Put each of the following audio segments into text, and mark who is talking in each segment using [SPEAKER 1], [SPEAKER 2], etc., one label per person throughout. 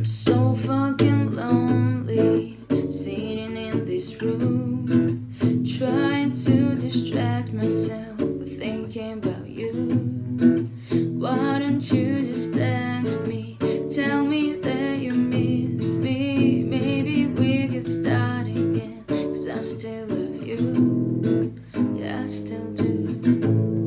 [SPEAKER 1] I'm so fucking lonely, sitting in this room, trying to distract myself thinking about you. Why don't you just text me? Tell me that you miss me. Maybe we could start again, cause I still love you. Yeah, I still do.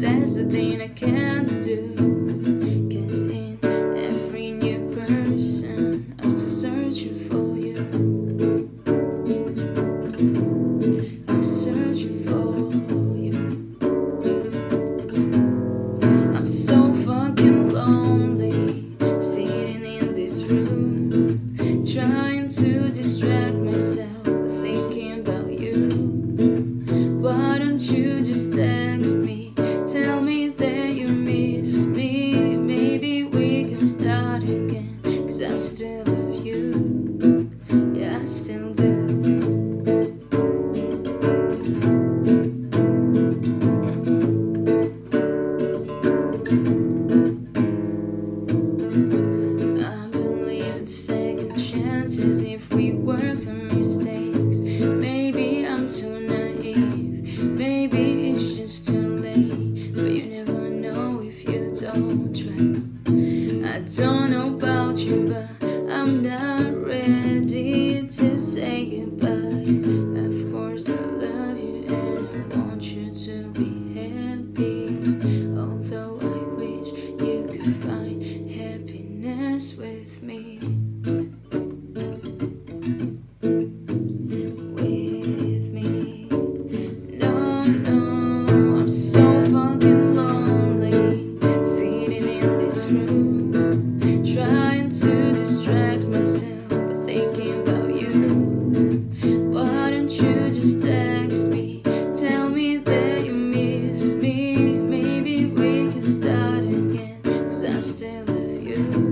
[SPEAKER 1] That's the thing I can't do. Cause in every new person, I'm still searching for you. I'm searching for still love you. Yeah, I still do. I believe in second chances if we work. I'm not ready to say goodbye. Of course, I love you and I want you to be happy. Although I wish you could find love you.